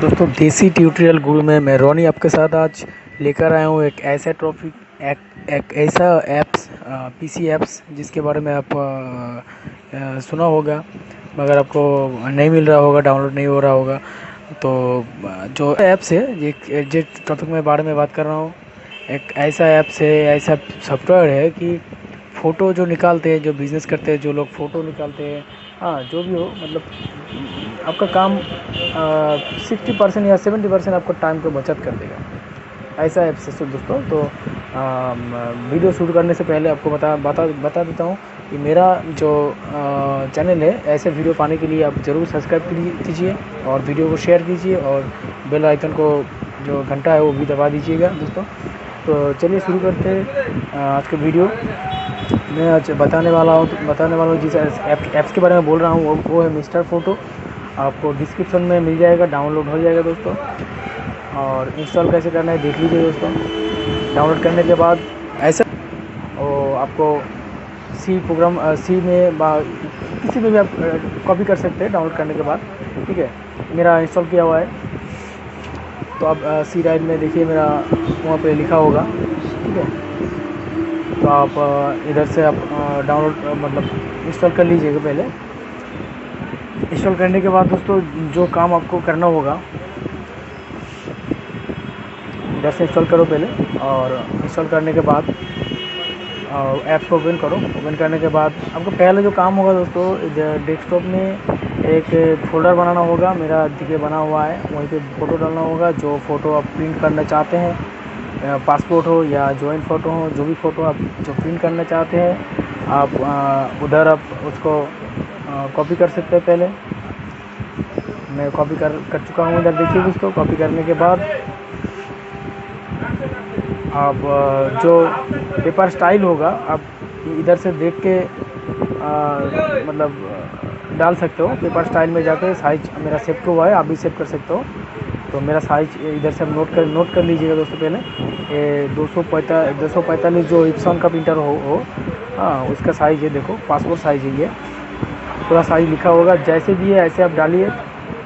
दोस्तों देसी ट्यूटोरियल गुरु में मैं रोनी आपके साथ आज लेकर आया हूँ एक ऐसा टॉपिक एक, एक ऐसा ऐप्स पीसी ऐप्स जिसके बारे में आप आ, सुना होगा मगर आपको नहीं मिल रहा होगा डाउनलोड नहीं हो रहा होगा। तो जो ऐप्स है ये जिस टॉपिक में बारे में बात कर रहा हूँ। एक ऐसा ऐप्स है ऐसा सॉफ्टवेयर है कि फ़ोटो जो निकालते हैं जो बिज़नेस करते हैं जो लोग फ़ोटो निकालते हैं हाँ जो भी हो मतलब आपका काम सिक्सटी परसेंट या सेवेंटी परसेंट आपको टाइम को बचत कर देगा। ऐसा ऐप से दोस्तों तो आ, वीडियो शूट करने से पहले आपको बता बता बता देता हूँ कि मेरा जो आ, चैनल है ऐसे वीडियो पाने के लिए आप ज़रूर सब्सक्राइब कीजिए और वीडियो को शेयर कीजिए और बेल आइकन को जो घंटा है वो भी दबा दीजिएगा दोस्तों। तो चलिए शुरू करते हैं आज का वीडियो मैं आज बताने वाला हूँ, बताने वाला हूँ, जिस ऐप ऐप्स के बारे में बोल रहा हूँ, वो वो है मिस्टर फ़ोटो। आपको डिस्क्रिप्शन में मिल जाएगा, डाउनलोड हो जाएगा दोस्तों। और इंस्टॉल कैसे करना है, देख लीजिए दोस्तों। डाउनलोड करने के बाद ऐसे और आपको सी प्रोग्राम सी में किसी में भी आप कॉपी कर सकते हैं डाउनलोड करने के बाद, ठीक है? मेरा इंस्टॉल किया हुआ है। तो आप सी ड्राइव में देखिए मेरा, वहाँ पे लिखा होगा, ठीक है? आप इधर से आप डाउनलोड मतलब इंस्टॉल कर लीजिएगा पहले। इंस्टॉल करने के बाद दोस्तों, जो काम आपको करना होगा, इधर से इंस्टॉल करो पहले और इंस्टॉल करने के बाद ऐप को ओपन करो। ओपन करने के बाद आपको पहले जो काम होगा दोस्तों, इधर डेस्कटॉप में एक फोल्डर बनाना होगा। मेरा दिखे बना हुआ है, वहीं पे फ़ोटो डालना होगा। जो फ़ोटो आप प्रिंट करना चाहते हैं पासपोर्ट हो या जॉइंट फ़ोटो हो जो भी फ़ोटो आप जो प्रिंट करना चाहते हैं आप उधर आप उसको कॉपी कर सकते हैं पहले। मैं कॉपी कर कर चुका हूँ इधर देखिए उसको कॉपी करने के बाद। आप जो पेपर स्टाइल होगा आप इधर से देख के आ, मतलब डाल सकते हो। पेपर स्टाइल में जाके साइज़ मेरा सेव हुआ है आप भी सेव कर सकते हो। तो मेरा साइज़ इधर से नोट कर नोट कर लीजिएगा दोस्तों पहले। ये दो सौ पैंतालीस दो सौ पैंतालीस जो इप्सॉन का प्रिंटर हो हो हाँ उसका साइज़ है देखो पासपोर्ट साइज़ है ये। पूरा साइज़ लिखा होगा, जैसे भी है, ऐसे आप डालिए।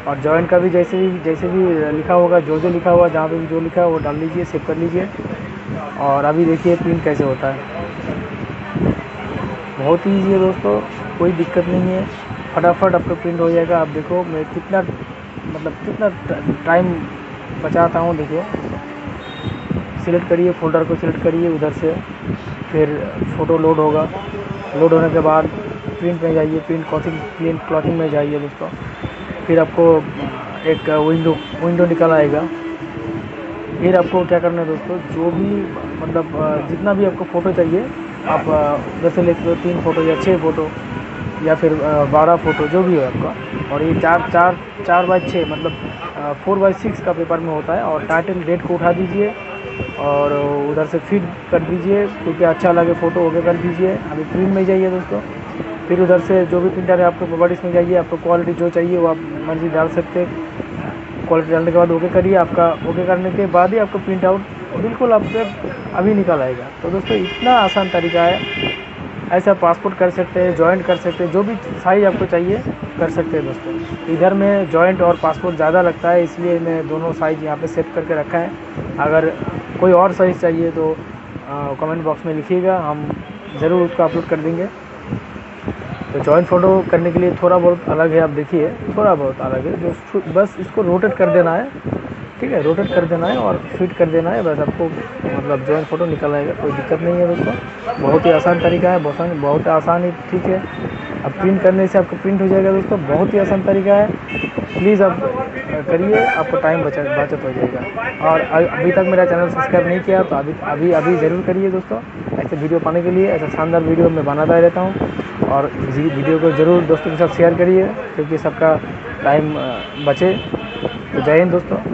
और जॉइंट का भी जैसे भी जैसे भी लिखा होगा, जो जो लिखा हुआ, जहाँ पे भी जो लिखा है, वो डाल लीजिए सेव कर लीजिए। और अभी देखिए प्रिंट कैसे होता है। बहुत ही ईजी है दोस्तों, कोई दिक्कत नहीं है। फटाफट आपका प्रिंट हो जाएगा। आप देखो, मैं कितना मतलब कितना टाइम बचाता हूँ देखिए। सिलेक्ट करिए फोल्डर को सिलेक्ट करिए उधर से, फिर फ़ोटो लोड होगा। लोड होने के बाद प्रिंट में जाइए प्रिंट क्लॉथिंग प्रिंट क्लॉथिंग में जाइए दोस्तों। फिर आपको एक विंडो विंडो निकल आएगा। फिर आपको क्या करना है दोस्तों, जो भी मतलब जितना भी आपको फ़ोटो चाहिए, आप, जैसे लेते हो तीन फ़ोटो या छः फ़ोटो या फिर बारह फ़ोटो, जो भी हो आपका। और ये चार चार चार बाई छः मतलब फोर बाई सिक्स का पेपर में होता है। और टाइटल डेट को उठा दीजिए, और उधर से फ़ीड कर दीजिए, क्योंकि अच्छा लगे फ़ोटो ओके कर दीजिए। अभी प्रिंट में जाइए दोस्तों। फिर उधर से जो भी प्रिंटर है, आपको प्रॉपर्टीज़ में जाइए, आपको क्वालिटी जो चाहिए, वो आप मर्ज़ी डाल सकते हैं। क्वालिटी डालने के बाद ओके करिए, आपका ओके करने के बाद ही आपका प्रिंट आउट बिल्कुल आपसे अभी निकल आएगा। तो दोस्तों, इतना आसान तरीका है। ऐसा पासपोर्ट कर सकते हैं जॉइंट कर सकते हैं, जो भी साइज़ आपको चाहिए कर सकते हैं दोस्तों। इधर में जॉइंट और पासपोर्ट ज़्यादा लगता है, इसलिए मैं दोनों साइज़ यहाँ पे सेट करके रखा है। अगर कोई और साइज़ चाहिए तो कमेंट बॉक्स में लिखिएगा, हम ज़रूर उसको अपलोड कर देंगे। तो जॉइंट फ़ोटो करने के लिए थोड़ा बहुत अलग है, आप देखिए, थोड़ा बहुत अलग है, जो बस इसको रोटेट कर देना है। ठीक है रोटेट कर देना है और फिट कर देना है। बस आपको मतलब जॉइंट फ़ोटो निकल आएगा कोई दिक्कत नहीं है दोस्तों। बहुत ही आसान तरीका है, बहुत बहुत आसान ही ठीक है। अब प्रिंट करने से आपको प्रिंट हो जाएगा दोस्तों। बहुत ही आसान तरीका है। प्लीज़ आप करिए, आपको टाइम बचत बचत हो जाएगा। और अभी तक मेरा चैनल सब्सक्राइब नहीं किया तो अभी अभी अभी ज़रूर करिए दोस्तों। ऐसे वीडियो पाने के लिए, ऐसा शानदार वीडियो मैं बनाता रहता हूँ। और वीडियो को ज़रूर दोस्तों के साथ शेयर करिए, क्योंकि सबका टाइम बचे। तो जय हिंद दोस्तों।